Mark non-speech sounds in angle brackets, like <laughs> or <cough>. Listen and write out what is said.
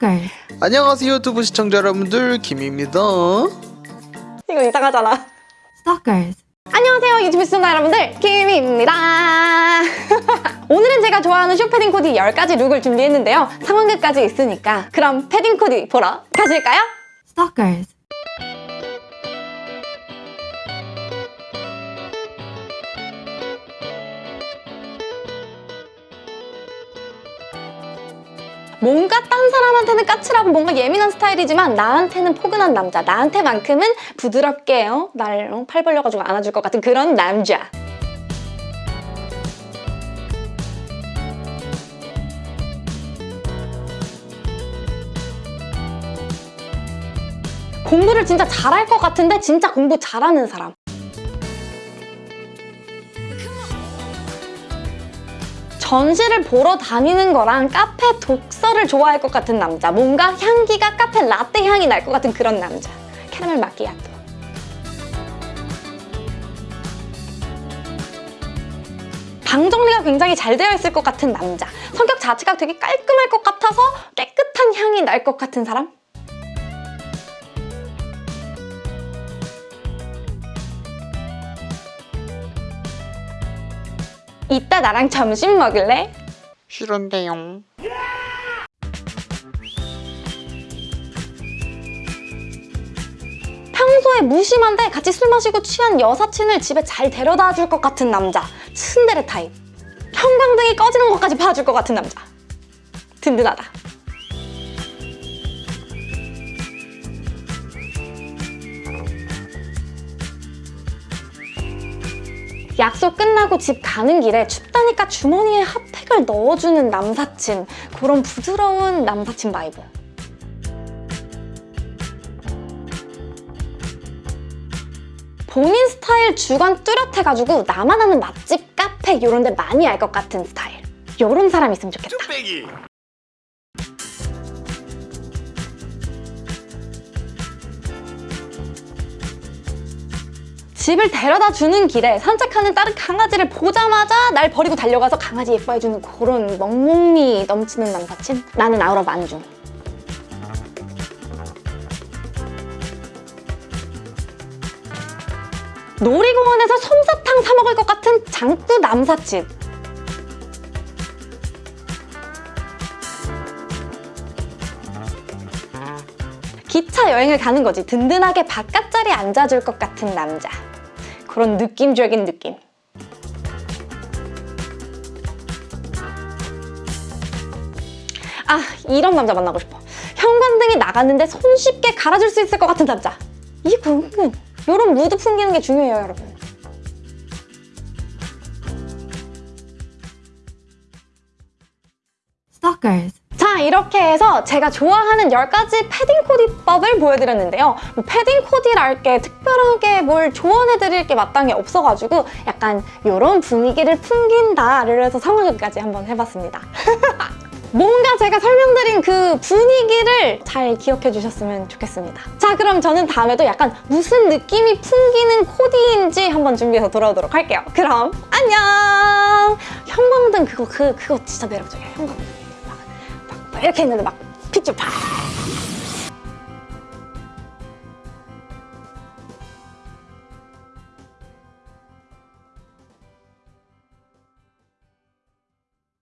Stalkers. 안녕하세요 유튜브 시청자 여러분들 김입니다 이거 이상하잖아. Stalkers. 안녕하세요 유튜브 시청자 여러분들 김입니다. <laughs> 오늘은 제가 좋아하는 숏패딩 코디 10가지 룩을 준비했는데요. 상황극까지 있으니까 그럼 패딩 코디 보러 가실까요? Stalkers. 뭔가 딴 사람한테는 까칠하고 뭔가 예민한 스타일이지만 나한테는 포근한 남자 나한테만큼은 부드럽게 어? 날 어? 팔 벌려가지고 안아줄 것 같은 그런 남자 공부를 진짜 잘할 것 같은데 진짜 공부 잘하는 사람 전시를 보러 다니는 거랑 카페 독서를 좋아할 것 같은 남자 뭔가 향기가 카페 라떼 향이 날 것 같은 그런 남자. 캐러멜 마끼아토. 방 정리가 굉장히 잘 되어 있을 것 같은 남자. 성격 자체가 되게 깔끔할 것 같아서 깨끗한 향이 날 것 같은 사람 이따 나랑 점심 먹을래? 싫은데요 평소에 무심한데 같이 술 마시고 취한 여사친을 집에 잘 데려다 줄 것 같은 남자. 츤데레 타입. 형광등이 꺼지는 것까지 봐줄 것 같은 남자. 든든하다 약속 끝나고 집 가는 길에 춥다니까 주머니에 핫팩을 넣어주는 남사친. 그런 부드러운 남사친 vibe. 본인 스타일 주관 뚜렷해가지고 나만 아는 맛집, 카페 이런 데 많이 알 것 같은 스타일. 이런 사람 있으면 좋겠다 집을 데려다 주는 길에 산책하는 다른 강아지를 보자마자 날 버리고 달려가서 강아지 예뻐해주는 그런 멍멍미 넘치는 남사친? 나는 아우라 만중 놀이공원에서 솜사탕 사 먹을 것 같은 장꾸 남사친. 기차 여행을 가는 거지. 든든하게 바깥자리에 앉아줄 것 같은 남자 그런 느낌적인 느낌. 아 이런 남자 만나고 싶어. 형광등이 나갔는데 손쉽게 갈아줄 수 있을 것 같은 남자. 이거 은근 이런 무드 풍기는 게 중요해요 여러분. 자 이렇게 해서 제가 좋아하는 10가지 패딩 코디법을 보여드렸는데요. 뭐 패딩 코디랄 게 특별하게 뭘 조언해드릴 게 마땅히 없어가지고 약간 이런 분위기를 풍긴다를 해서 상황극까지 한번 해봤습니다. <laughs> 뭔가 제가 설명드린 그 분위기를 잘 기억해 주셨으면 좋겠습니다. 자 그럼 저는 다음에도 약간 무슨 느낌이 풍기는 코디인지 한번 준비해서 돌아오도록 할게요. 그럼 안녕! 형광등 그거 그, 그거 진짜 매력적이에요 형광등 이렇게 했는데 막 빛이 팍